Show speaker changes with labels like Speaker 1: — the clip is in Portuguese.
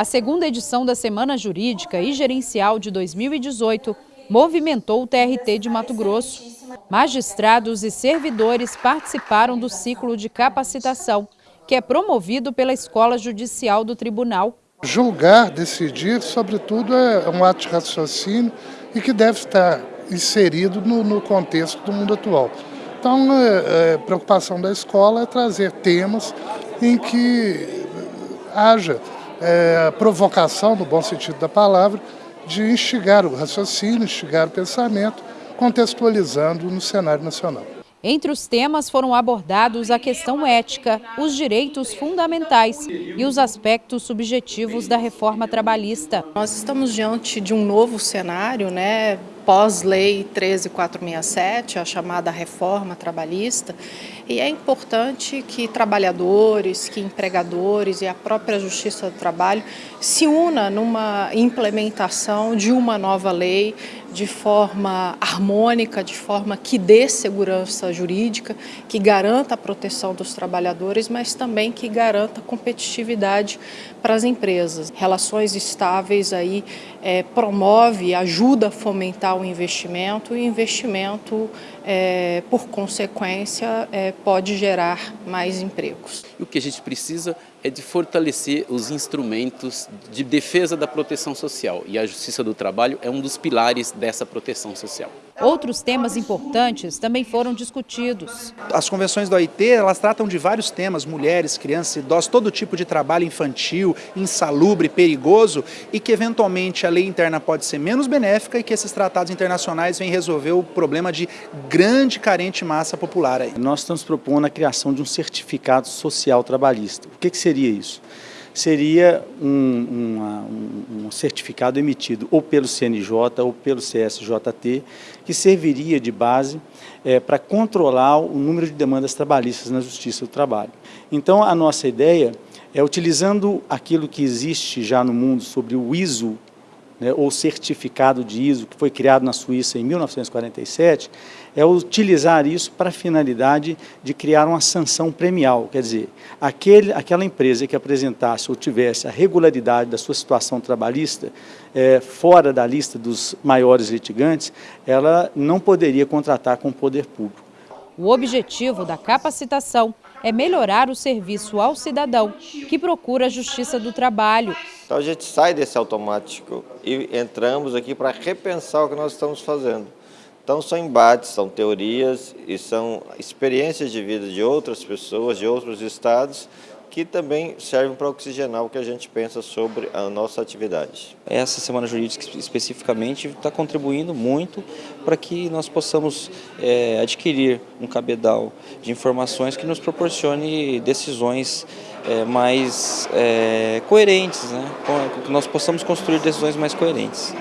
Speaker 1: A segunda edição da Semana Jurídica e Gerencial de 2018 movimentou o TRT de Mato Grosso. Magistrados e servidores participaram do ciclo de capacitação, que é promovido pela Escola Judicial do Tribunal.
Speaker 2: Julgar, decidir, sobretudo, é um ato de raciocínio e que deve estar inserido no, no contexto do mundo atual. Então, a é, é, preocupação da escola é trazer temas em que haja é, provocação, no bom sentido da palavra, de instigar o raciocínio, instigar o pensamento, contextualizando no cenário nacional.
Speaker 1: Entre os temas foram abordados a questão ética, os direitos fundamentais e os aspectos subjetivos da reforma trabalhista.
Speaker 3: Nós estamos diante de um novo cenário, né, pós-lei 13467, a chamada reforma trabalhista, e é importante que trabalhadores, que empregadores e a própria Justiça do Trabalho se una numa implementação de uma nova lei de forma harmônica, de forma que dê segurança jurídica, que garanta a proteção dos trabalhadores, mas também que garanta competitividade para as empresas. Relações estáveis aí é, promove, ajuda a fomentar o investimento e investimento, é, por consequência, é, pode gerar mais empregos.
Speaker 4: O que a gente precisa é de fortalecer os instrumentos de defesa da proteção social e a Justiça do Trabalho é um dos pilares dessa proteção social.
Speaker 1: Outros temas importantes também foram discutidos.
Speaker 5: As convenções do OIT, elas tratam de vários temas, mulheres, crianças, idosos, todo tipo de trabalho infantil, insalubre, perigoso e que eventualmente a lei interna pode ser menos benéfica e que esses tratados internacionais vêm resolver o problema de grande carente massa popular. Aí.
Speaker 6: Nós estamos propondo a criação de um certificado social trabalhista. O que, que seria isso? seria um, uma, certificado emitido ou pelo CNJ ou pelo CSJT, que serviria de base é, para controlar o número de demandas trabalhistas na Justiça do Trabalho. Então, a nossa ideia é, utilizando aquilo que existe já no mundo sobre o ISO né, ou certificado de ISO, que foi criado na Suíça em 1947, é utilizar isso para a finalidade de criar uma sanção premial, quer dizer, aquele, aquela empresa que apresentasse ou tivesse a regularidade da sua situação trabalhista é, fora da lista dos maiores litigantes, ela não poderia contratar com o poder público.
Speaker 1: O objetivo da capacitação é melhorar o serviço ao cidadão que procura a Justiça do Trabalho.
Speaker 7: Então a gente sai desse automático e entramos aqui para repensar o que nós estamos fazendo. Então são embates, são teorias e são experiências de vida de outras pessoas, de outros estados, que também servem para oxigenar o que a gente pensa sobre a nossa atividade.
Speaker 8: Essa Semana Jurídica especificamente está contribuindo muito para que nós possamos é, adquirir um cabedal de informações que nos proporcione decisões é, mais é, coerentes, né? que nós possamos construir decisões mais coerentes.